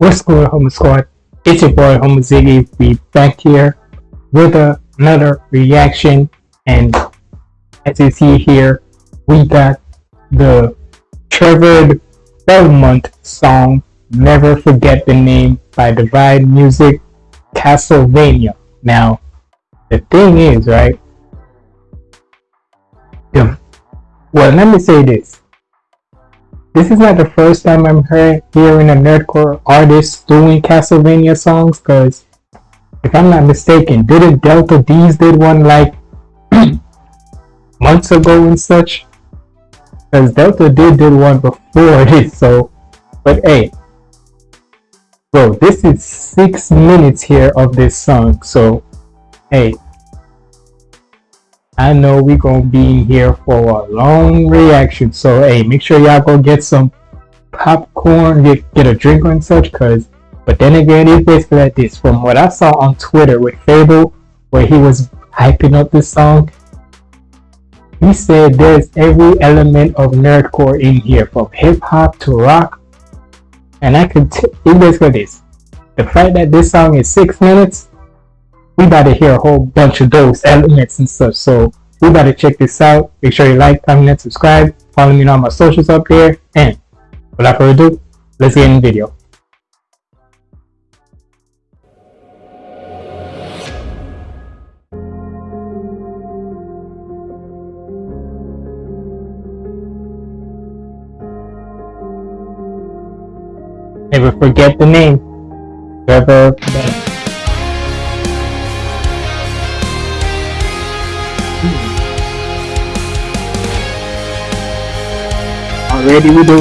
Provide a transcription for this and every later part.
What's going on, Homer Squad? It's your boy, Homer Ziggy. We back here with a, another reaction. And as you see here, we got the Trevor Belmont song, Never Forget the Name by Divide Music, Castlevania. Now, the thing is, right? Well, let me say this this is not the first time I'm hearing a nerdcore artist doing Castlevania songs, because if I'm not mistaken, didn't Delta Deez did one like months ago and such? Because Delta did did one before this, so but hey, bro, this is six minutes here of this song, so hey, I know we gonna be here for a long reaction. So hey, make sure y'all go get some popcorn, get get a drink and such. Cause, but then again, it's basically like this. From what I saw on Twitter with FabvL, where he was hyping up this song, he said there's every element of nerdcore in here, from hip hop to rock. And I could, t- it basically this. The fact that this song is six minutes, we got to hear a whole bunch of those elements and stuff. So we got to check this out. Make sure you like, comment, subscribe. Follow me on all my socials up there. And without further ado, let's get in the video. Never forget the name. Trevor dead or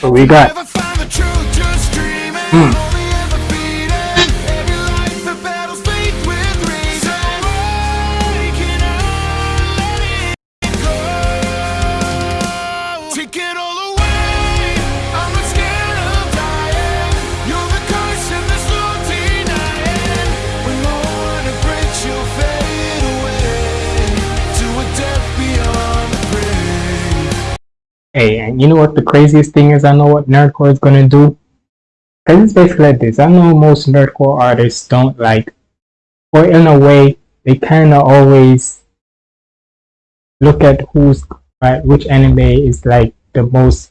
What we got? Hey, and you know what the craziest thing is? I know what Nerdcore is gonna do. Cause it's basically like this. I know most Nerdcore artists don't like, or in a way, they kind of always look at who's right, which anime is like the most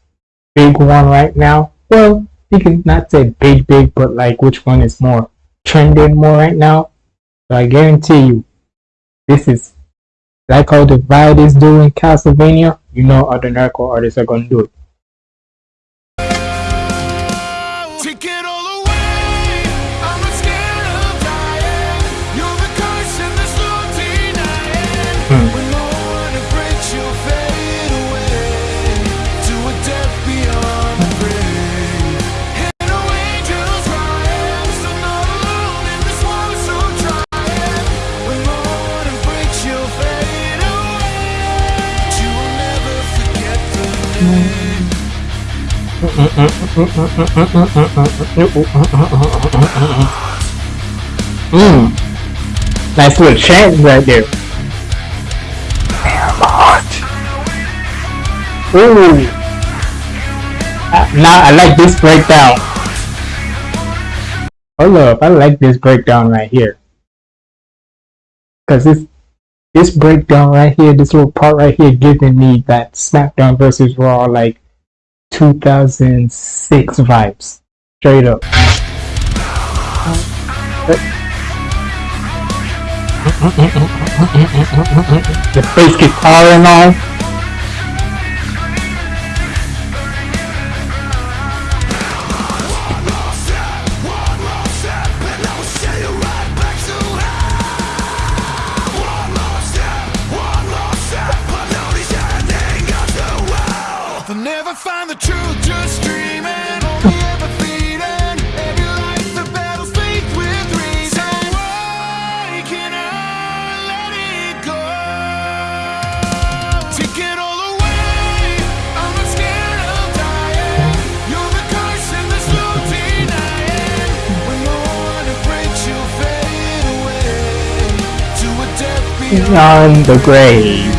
big one right now. Well, you can not say big, big, but like which one is more trending more right now. So I guarantee you, this is like how the Divide is doing Castlevania you know other nerdcore artists are gonna do it. Mmm. Nice little chant right there. Damn hot. Ooh. Uh, now I like this breakdown. Hold up, I like this breakdown right here. Cause this this breakdown right here, this little part right here giving me that SmackDown versus Raw like 2006 vibes. Straight up. the bass guitar and all. World so dry.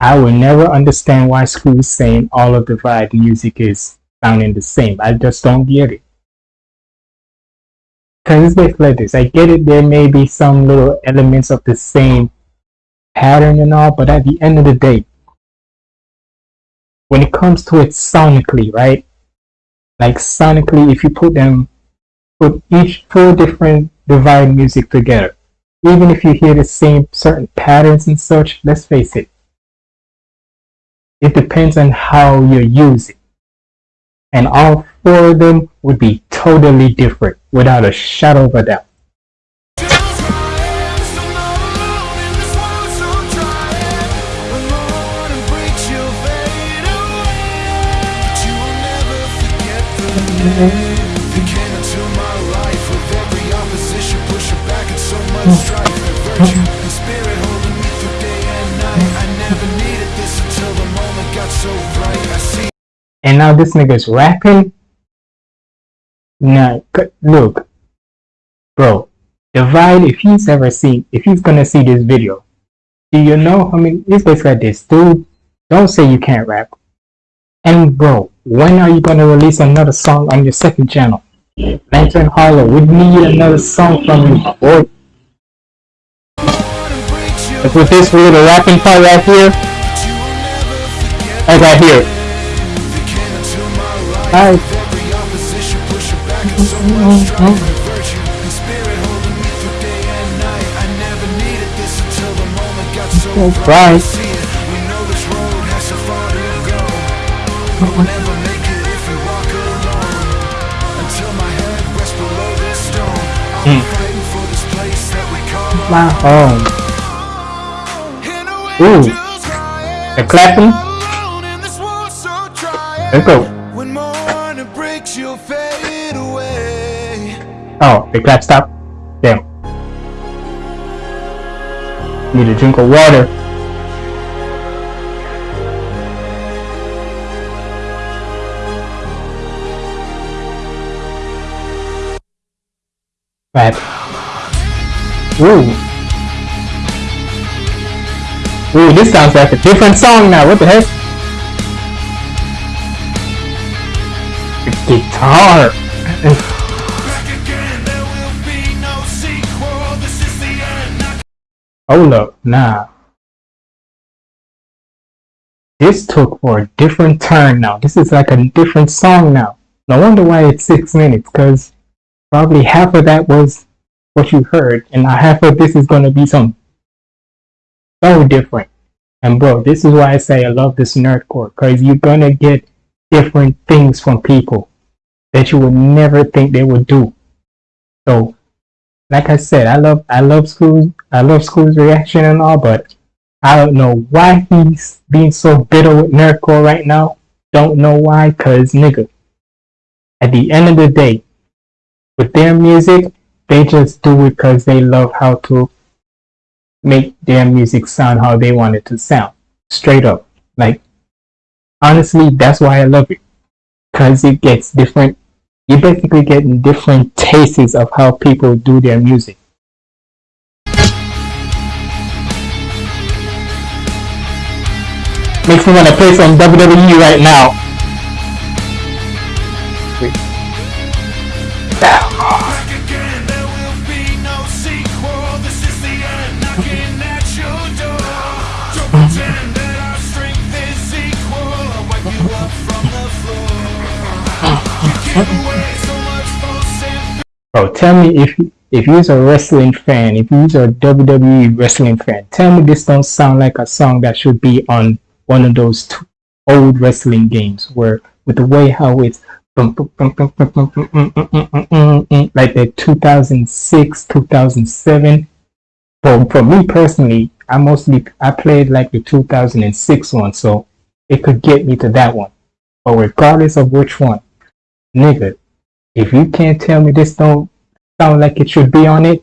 I will never understand why schools saying all of the vibe music is sounding the same. I just don't get it. Cause it's basically like this. I get it. There may be some little elements of the same pattern and all, but at the end of the day, when it comes to it sonically, right? Like sonically, if you put them, put each four different divide music together, even if you hear the same certain patterns and such, let's face it, it depends on how you use it. And all four of them would be totally different without a shadow of a doubt. And. I. I now this nigga's rapping. Nah, look, bro, Divide. If he's ever seen, if he's gonna see this video, do you know how many? It's basically like this, dude. Don't say you can't rap. And bro, when are you gonna release another song on your second channel? Lantern Hollow, we need another song from you, boy. you'll with this little rapping part right here, I got here. that came into Alright. with every opposition pushing back and so much strife and virtue and spirit holding me through day and night. I never needed this until the moment got so Oh, so. Home. Hear no Ooh. They're clapping. Let's go. Oh, the clap stop. Damn. Need a drink of water. Right. Ooh. Ooh, this sounds like a different song now. What the heck? Guitar. Oh, Hold up, nah. This took for a different turn now. This is like a different song now. No wonder why it's six minutes, because probably half of that was what you heard, and half of this is going to be some so different. And bro, this is why I say I love this nerdcore, because you're going to get different things from people that you would never think they would do. So like I said, I love I love school I love school's reaction and all, but I don't know why he's being so bitter with nerdcore right now. Don't know why, cause nigga. At the end of the day, with their music, they just do it cause they love how to make their music sound how they want it to sound. Straight up. Like honestly, that's why I love it. Cause it gets different you're basically getting different tastes of how people do their music. Makes me want to play some WWE right now. And Bro, tell me if if you're a wrestling fan, if you're a WWE wrestling fan, tell me this don't sound like a song that should be on one of those old wrestling games where with the way how it's like the 2006, 2007. For for me personally, I mostly I played like the 2006 one, so it could get me to that one. But regardless of which one, nigga, if you can't tell me this don't sound like it should be on it,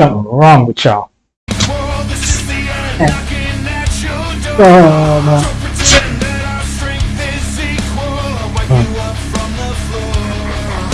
something wrong with y'all. Oh, this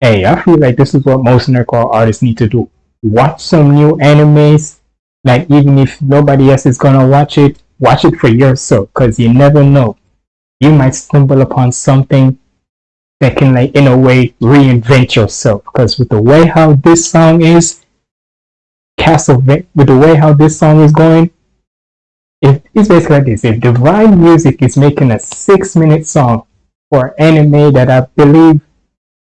Hey, I feel like this is what most nerdcore artists need to do. Watch some new animes. Like even if nobody else is gonna watch it, watch it for yourself, cause you never know. You might stumble upon something that can, like, in a way, reinvent yourself. Cause with the way how this song is, Castlevania, with the way how this song is going, if it's basically like this. If Divide Music is making a six-minute song for anime that I believe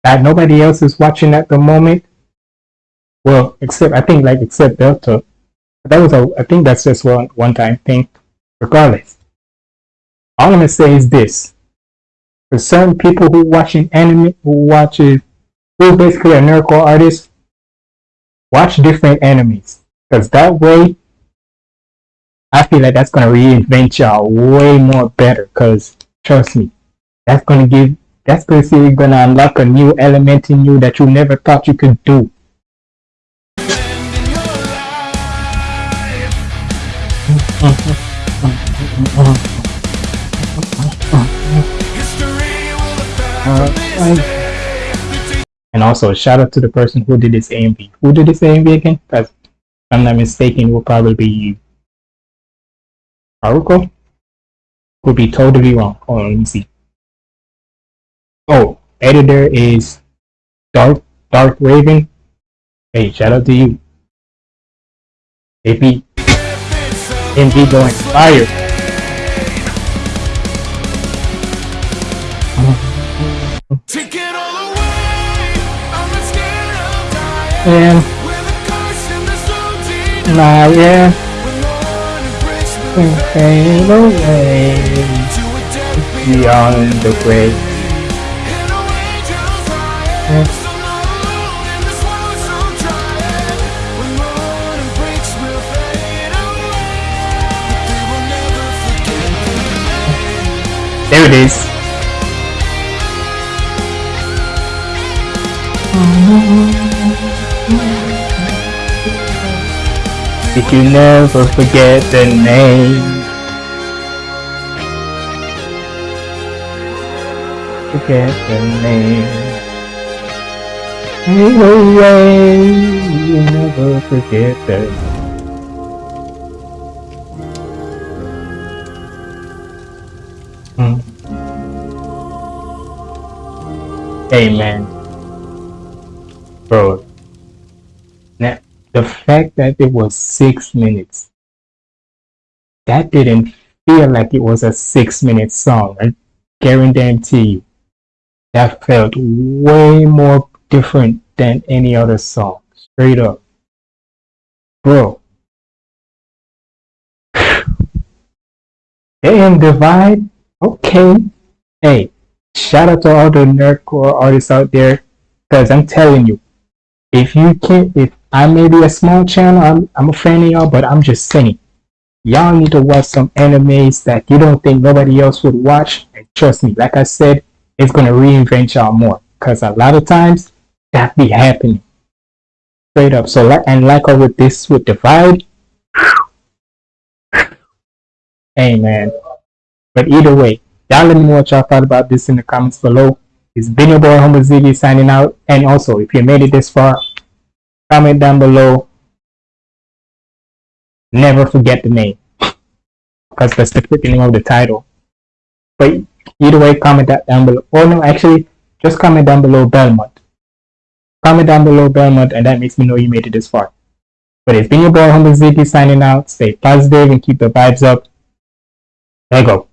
that nobody else is watching at the moment. Well, except I think like except Delta. That was a I think that's just one one time thing. Regardless. All I'm gonna say is this. For certain people who watching anime who watches who basically a nerdcore artist, watch different animes. Because that way I feel like that's gonna reinvent y'all way more better. Cause trust me, that's gonna give that's basically gonna unlock a new element in you that you never thought you could do. And also shout out to the person who did this AMV. Who did this AMV again? Because if I'm not mistaken, will probably be Haruko. Could be totally wrong. Hold on, let me see. Oh, editor is Dark Dark Raven. Hey, shout out to you. AP it's going fire. Take it all away. I'm not scared of dying. And With a curse in the soul deep. now yeah, When no one me. fade away beyond the grave. In a angel's Yeah. Did you never forget the name? Forget the name. Hey, away, you never forget the Hmm. Hey man, bro. Now, the fact that it was six minutes, that didn't feel like it was a six minute song. I guarantee you, that felt way more different than any other song. Straight up, bro. AM Divide, okay. Hey, shout out to all the nerdcore artists out there, because I'm telling you, if you can't, if I may be a small channel, I'm, I'm a fan of y'all, but I'm just saying, y'all need to watch some animes that you don't think nobody else would watch. And trust me, like I said, it's gonna reinvent y'all more, because a lot of times that be happening. Straight up. So, like, and like with this with Divide, hey man. But either way, y'all let me know what y'all thought about this in the comments below. It's been your boy Homo Ziggy signing out. And also, if you made it this far, comment down below. Never forget the name. Because that's the freaking name of the title. But either way, comment that down below. Or no, actually, just comment down below Belmont. Comment down below Belmont and that makes me know you made it this far. But it's been your boy Homo Ziggy signing out. Stay positive and keep the vibes up. There you go.